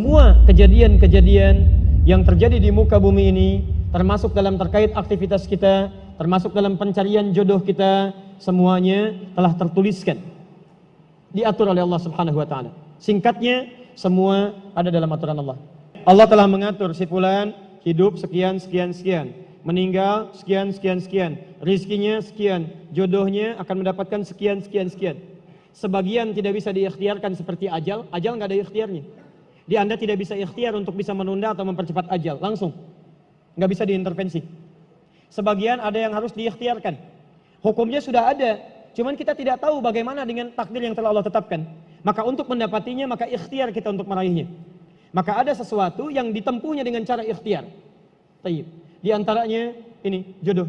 Semua kejadian-kejadian yang terjadi di muka bumi ini termasuk dalam terkait aktivitas kita, termasuk dalam pencarian jodoh kita, semuanya telah tertuliskan. Diatur oleh Allah Subhanahu wa taala. Singkatnya, semua ada dalam aturan Allah. Allah telah mengatur si fulan hidup sekian sekian sekian, meninggal sekian sekian sekian, rizkinya sekian, jodohnya akan mendapatkan sekian sekian sekian. Sebagian tidak bisa diikhtiarkan seperti ajal, ajal nggak ada ikhtiarnya. Di Anda tidak bisa ikhtiar untuk bisa menunda atau mempercepat ajal, langsung. Nggak bisa diintervensi. Sebagian ada yang harus diikhtiarkan. Hukumnya sudah ada, cuman kita tidak tahu bagaimana dengan takdir yang telah Allah tetapkan. Maka untuk mendapatinya, maka ikhtiar kita untuk meraihnya. Maka ada sesuatu yang ditempuhnya dengan cara ikhtiar. Di antaranya ini jodoh.